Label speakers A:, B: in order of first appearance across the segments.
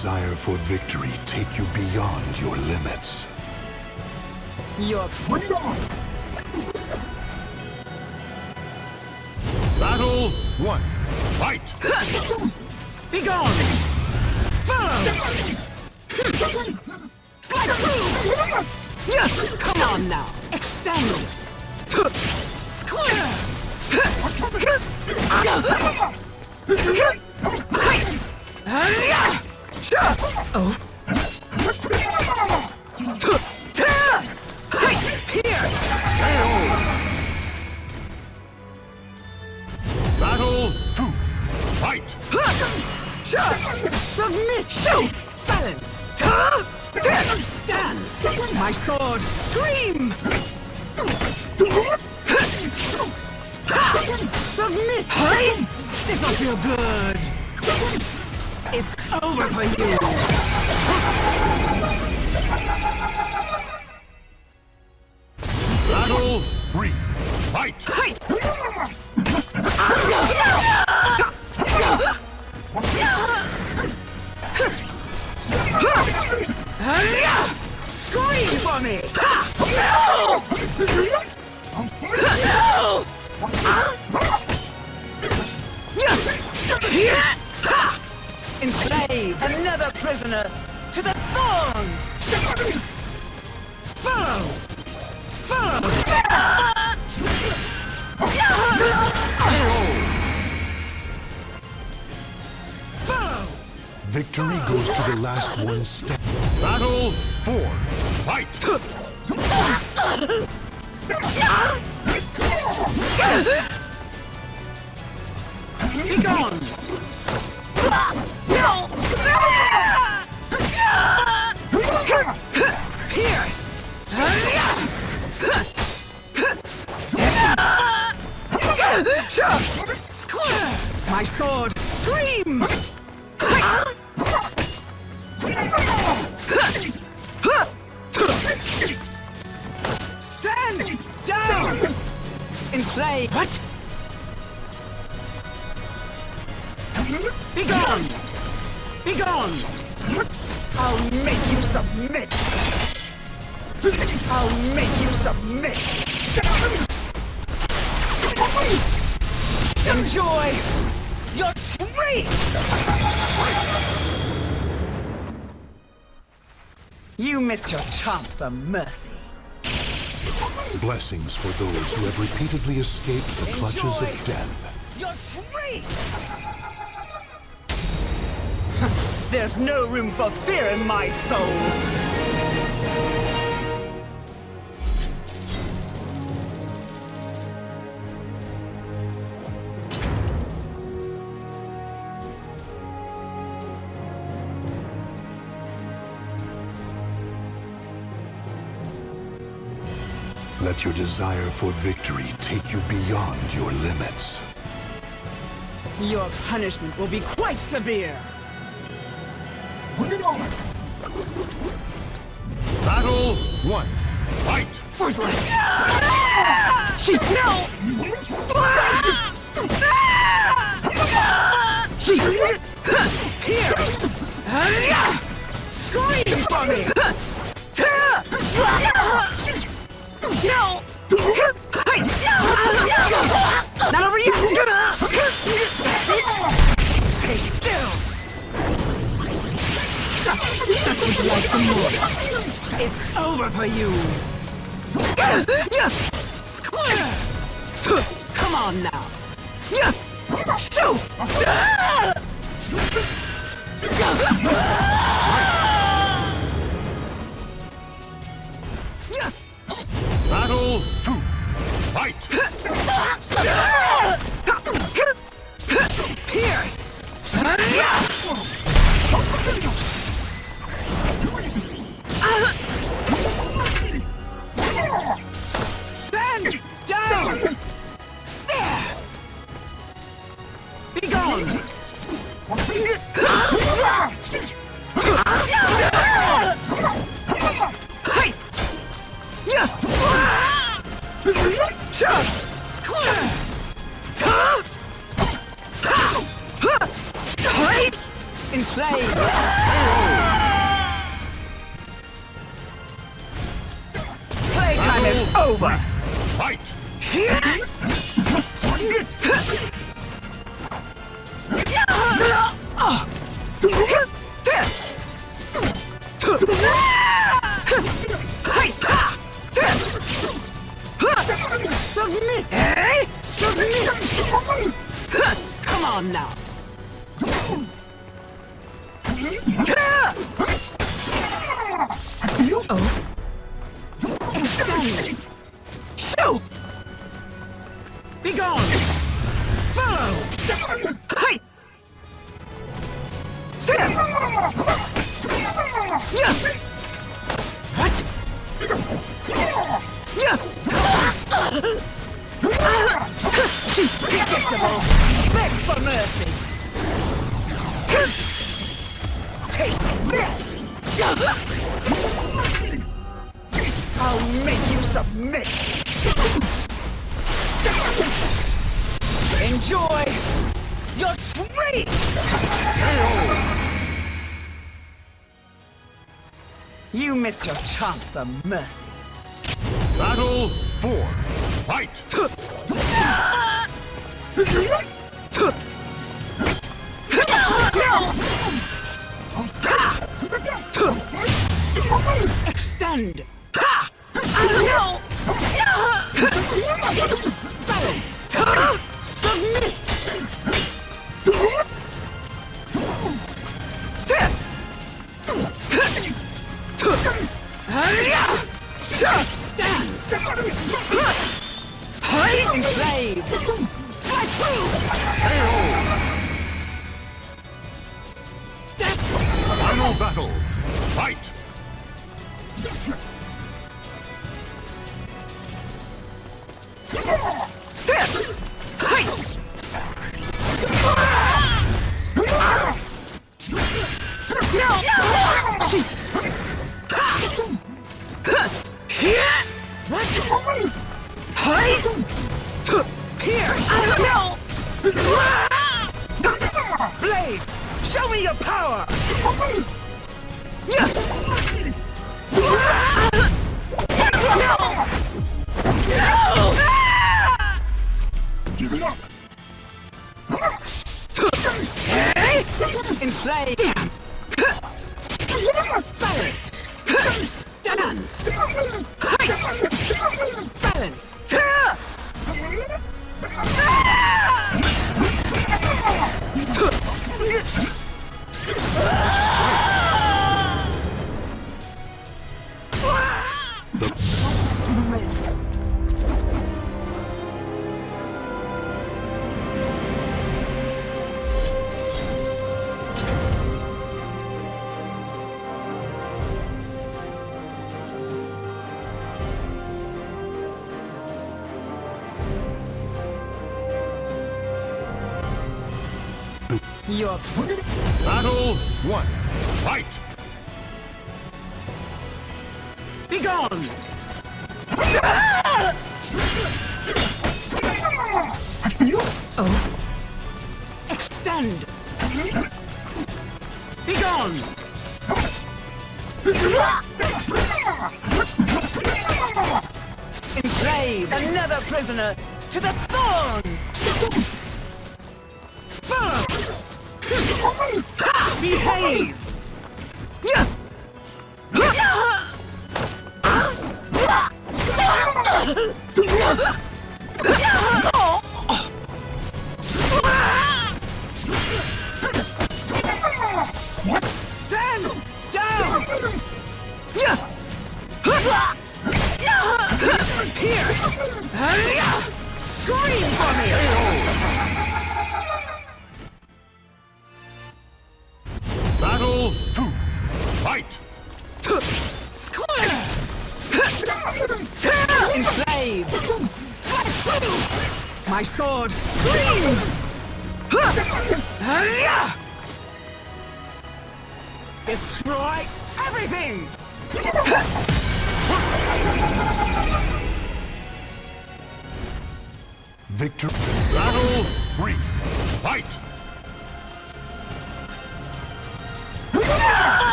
A: desire for victory take you beyond your limits.
B: You're
C: Bring it!
A: Battle one. Fight!
B: be gone! Follow! Slide through! Yeah! Come on now! Extend! Square! Oh! Here!
A: Battle two. Fight!
B: Submit! Shoot! Silence! Dance! My sword! Scream! Submit! This'll feel good! It's over for you!
A: Battle three. Fight!
B: Scream for me! Enslaved! Another prisoner to the thorns! Follow! Follow! Follow!
A: Victory goes to the last one standing. Battle four. Fight!
B: Be gone! My sword! Scream! Stand down! Enslave! What? Be gone! Be gone! I'll make you submit! I'll make you submit! Enjoy treat! You missed your chance for mercy.
A: Blessings for those who have repeatedly escaped the clutches
B: Enjoy.
A: of death.
B: Your treat! There's no room for fear in my soul!
A: Let your desire for victory take you beyond your limits.
B: Your punishment will be quite severe!
C: Bring it on!
A: Battle one. Fight!
B: Worthless! She... No! Ah! She... Here! Scream for me! No! Not over yet! Stay still! Would you like some more? It's over for you! Yes! Come on now!
A: Yes! Shoot! Fight!
B: Submit! Eh? Submit! Come on now! Oh? Extend! Be gone! Follow! Your treat! You missed your chance for mercy.
A: Battle 4. Fight!
B: Extend! Ha! No! Silence! Submit!
A: Final. Fight!
B: No! Blade! Show me your power!
C: Give it up!
B: Enslave! Damn! Silence! Dance! Silence! Your
A: Battle 1. Fight!
B: Be gone!
C: I feel
B: Oh? Extend! Be gone! Enslave another prisoner to the Behave! Stand down! Here! Scream for me!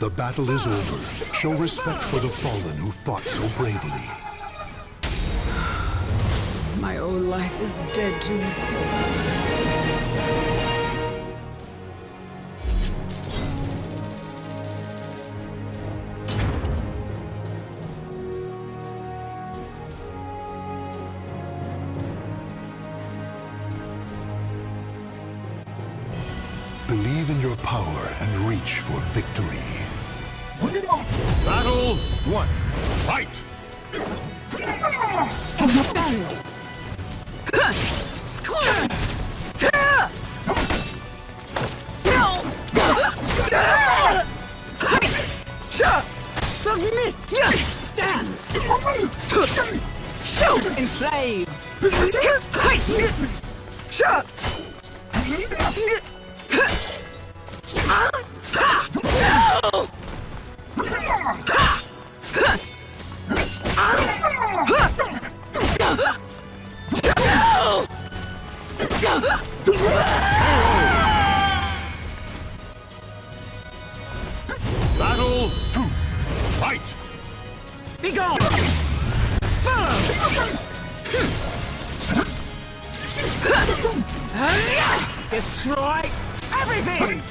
A: The battle is over. Show respect for the fallen who fought so bravely.
B: My own life is dead to me.
A: Victory.
C: Bring it on!
A: Battle one. Fight!
B: Extend! Square! Tear! No! Submit! Dance! Shoot! Enslave!
A: Battle two. Fight!
B: Be gone! Destroy everything!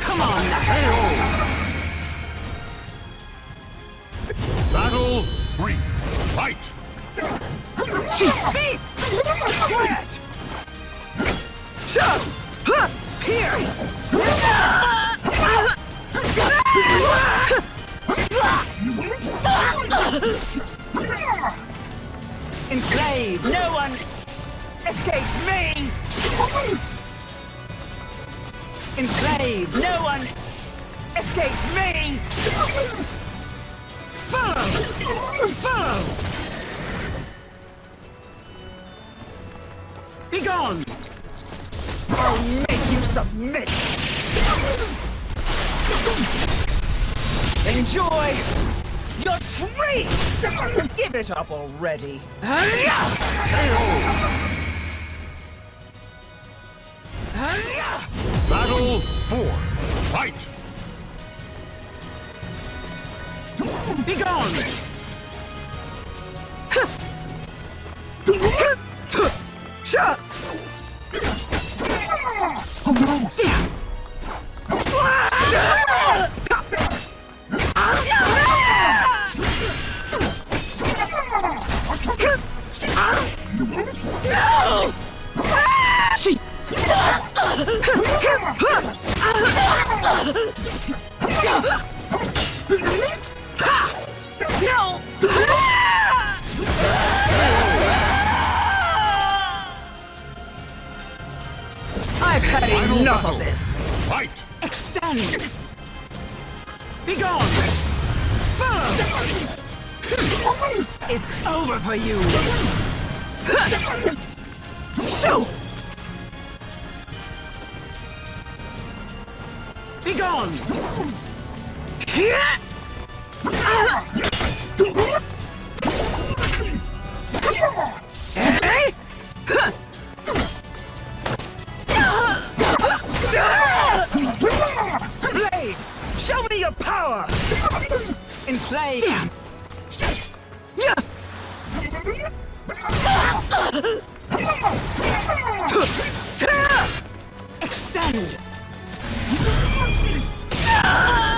B: Come on Feet! Quiet! Shove! Huh! Pierce! No one escapes me! No one escapes me! Follow! Follow! Be gone! I'll make you submit! Enjoy your treat! Give it up already!
A: Battle four. Fight!
B: Be Damn! Be gone! Blade! Show me your power! Enslave! Damn! Yeah! Extend!
A: Ah!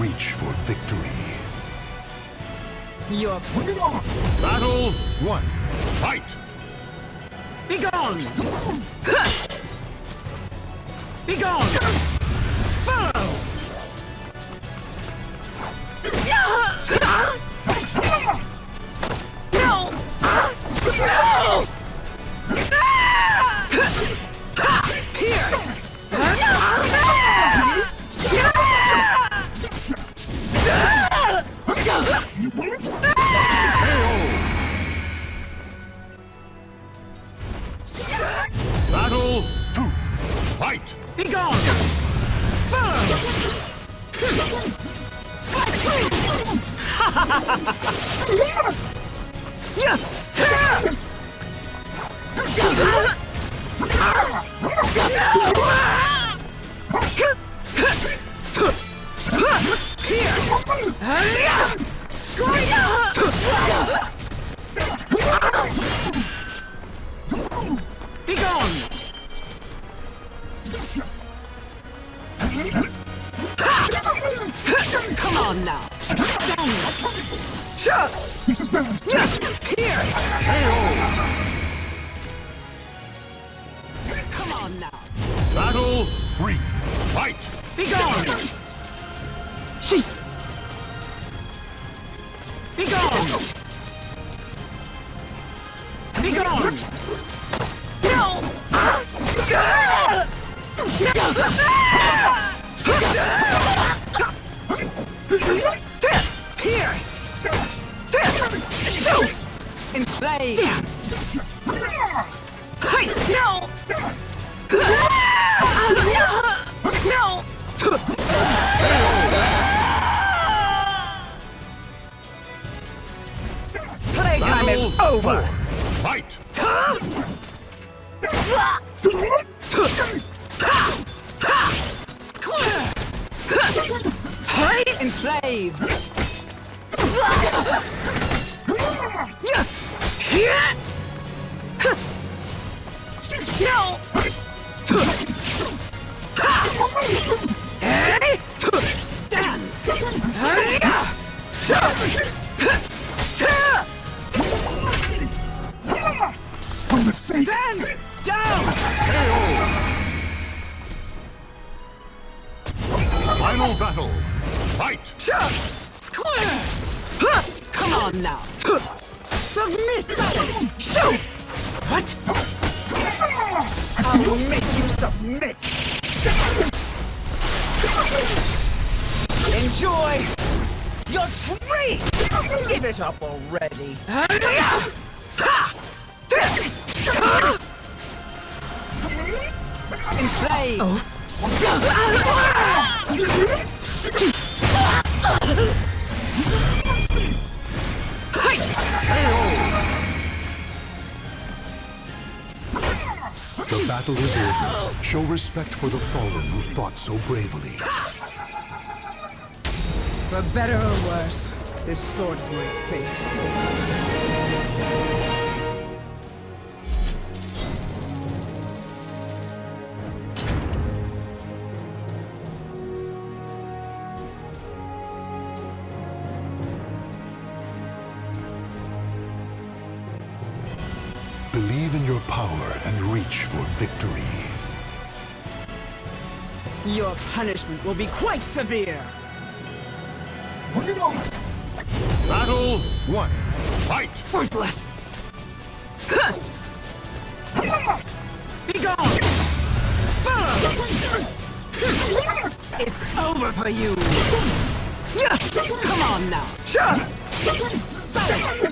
A: Reach for victory.
B: Your
A: Battle one. Fight!
B: Be gone! Be gone. Over! Enjoy your treat! Give it up already! Enslave!
A: The battle is over. Show respect for the fallen who fought so bravely.
B: For better or worse, this sword is my fate.
A: Believe in your power and reach for victory.
B: Your punishment will be quite severe.
A: One. Fight!
B: Worthless! Be gone! It's over for you! Yeah! Come on now! Silence!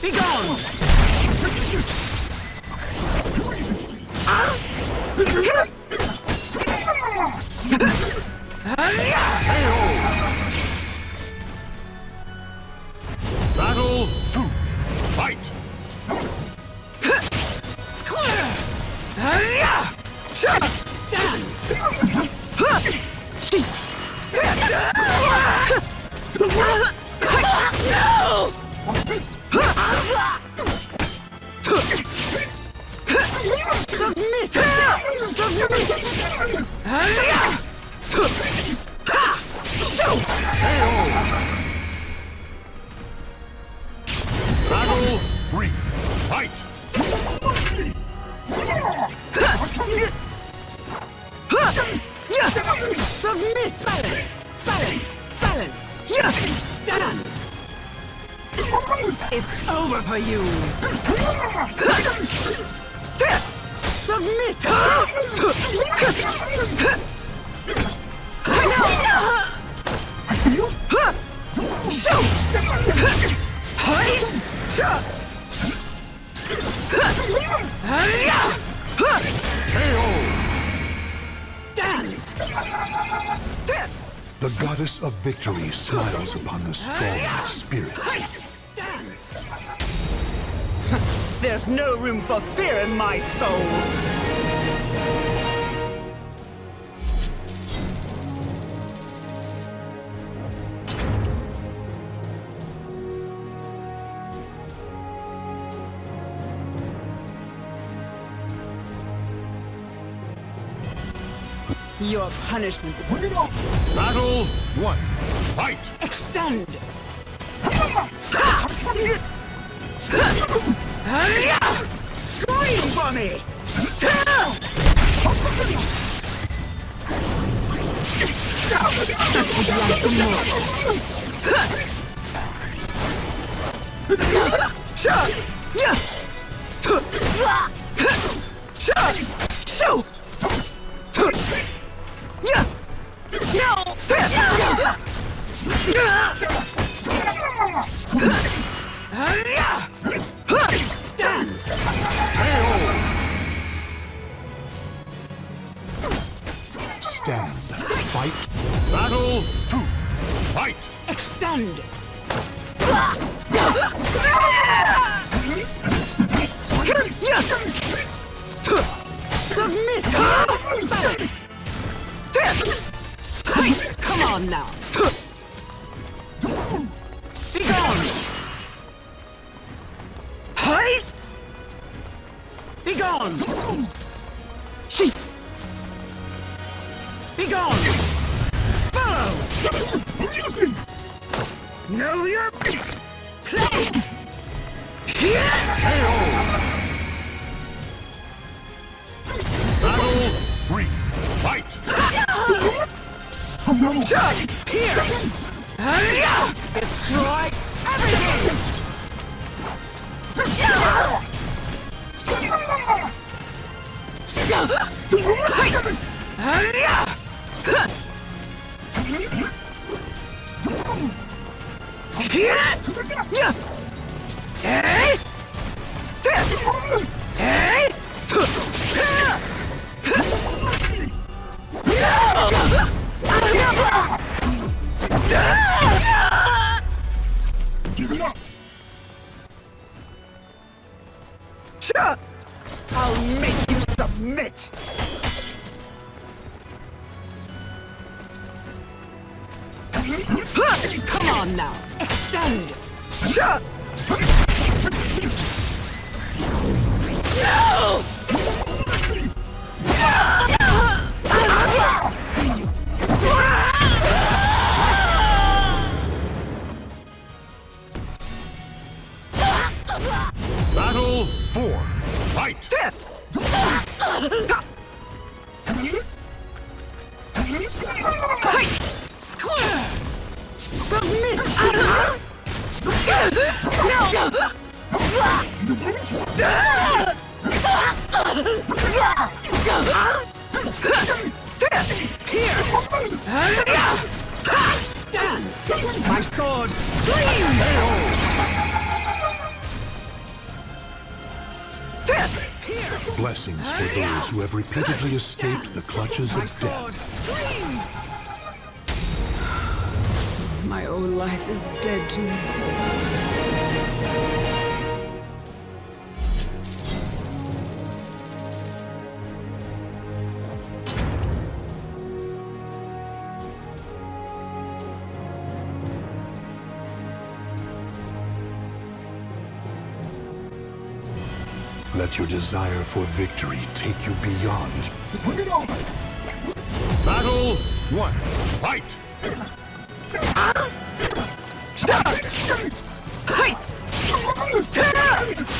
B: Be gone!
A: Battle two. Fight!
B: No! Submit! Submit! Show!
A: Battle three. Fight!
B: Submit! Silence! Silence! Silence! Dance! It's over for you! Submit! Show! Dance!
A: The goddess of victory smiles upon the strong of spirit.
B: Dance! There's no room for fear in my soul! Your punishment
A: Battle one. Fight!
B: extend! Scream for me! Show!
A: Stand. Fight. Battle two. Fight!
B: Extend! Submit! Silence! Come on now! Be submit!
A: Blessings for those who have repeatedly escaped the clutches of death.
B: My own life is dead to me.
A: Your desire for victory take you beyond.
C: Bring it on!
A: Battle one. Fight!
B: Hey!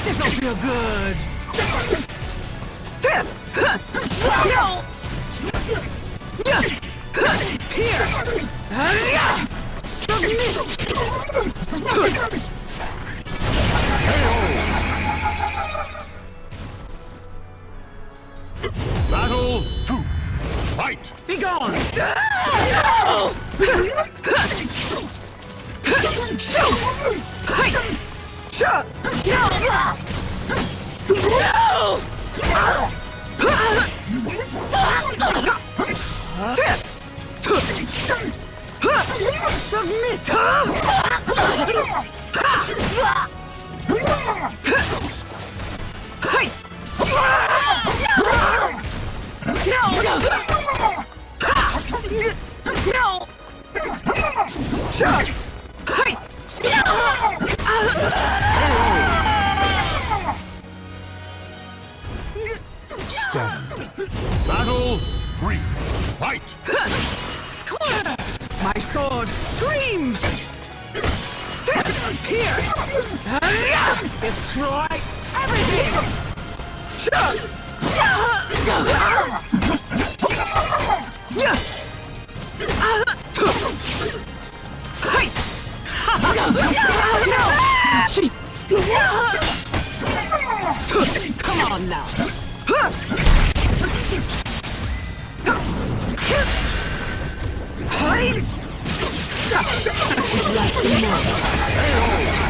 B: This'll feel good.
A: Fight!
B: Be gone! No! Shoot! Hey! Shut! No! No! Submit! Hey! No! No! No! Shut! Hey!
A: Stand. Battle three. Fight!
B: Square! My sword! Scream! Here! Destroy everything! Hey! Come on now! Would you like some more?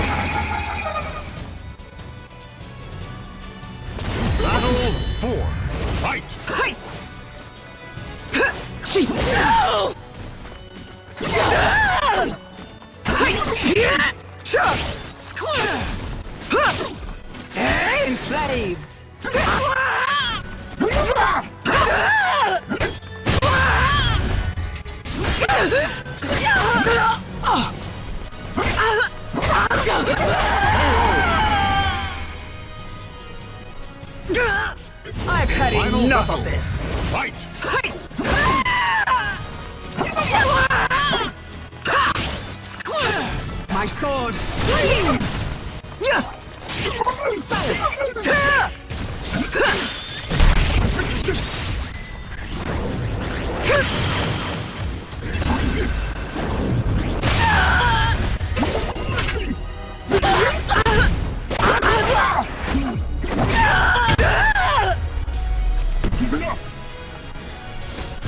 B: My sword! Swing!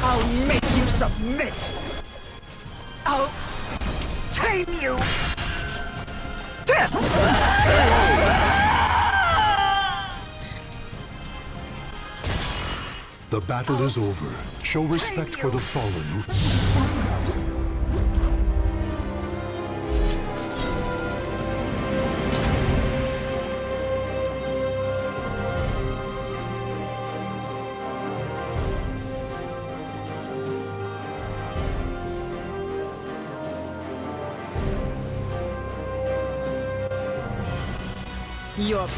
B: I'll make you submit! I'll tame you!
A: The battle is over. Show respect for the fallen who...
B: You're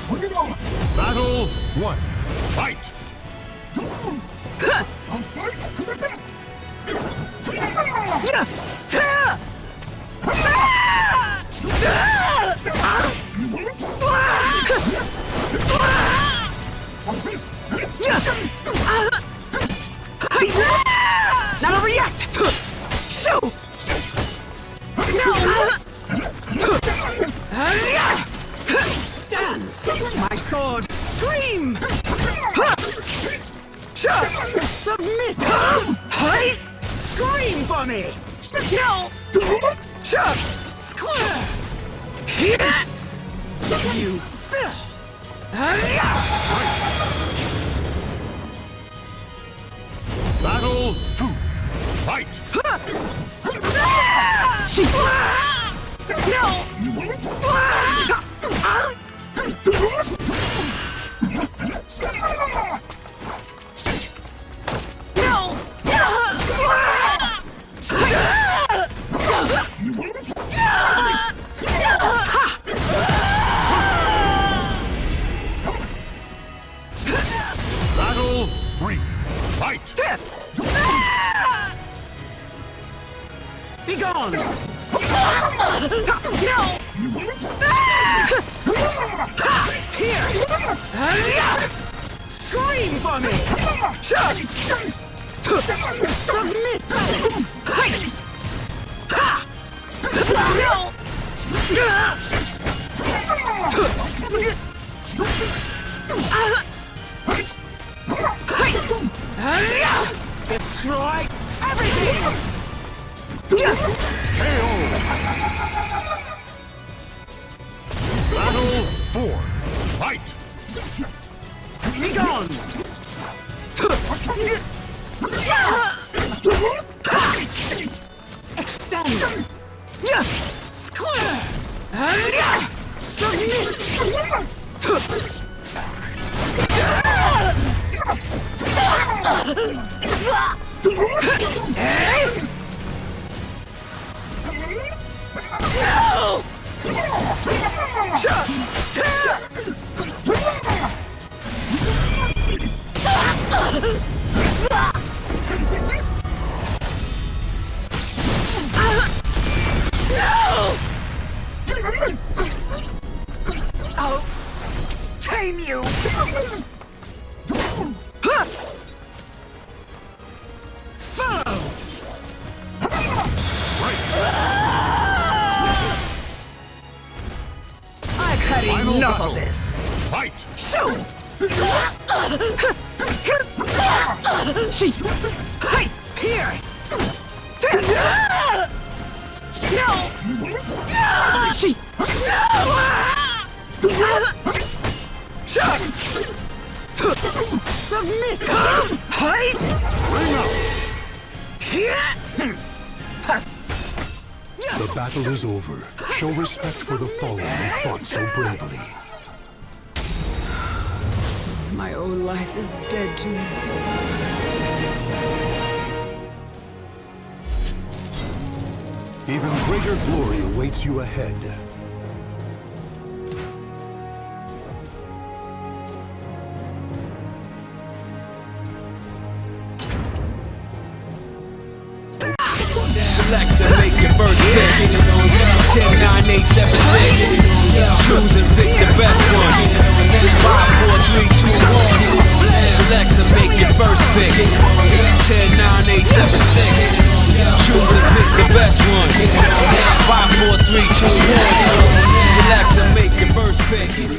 A: Battle one. Fight!
C: I'll fight to the death! You won't? Watch this!
B: Not over yet! Sword! Scream! Submit! Hey! Scream for me! No! Square! You filth!
A: Battle two. Fight!
B: No!
C: You?
B: No! Extend! Submit! I'll tame you! Follow! I've had
A: Final
B: enough
A: battle.
B: of this!
A: Fight!
B: Shoot! She... Hey! Pierce! No! She... No! Submit! Hey!
A: Ring out! The battle is over. Show respect for the fallen who fought so bravely.
B: My old life is dead to me.
A: Even greater glory awaits you ahead.
D: Select to make your first pick. 10, 9, 8, 7, 6. Choose and pick the best one. 5, 4, 3, 2, 1. Select to make your first pick. 10, 9, 8, 7, 6. Choose and pick the best one. 5, 4, 3, 2, 1. Select to make your first pick.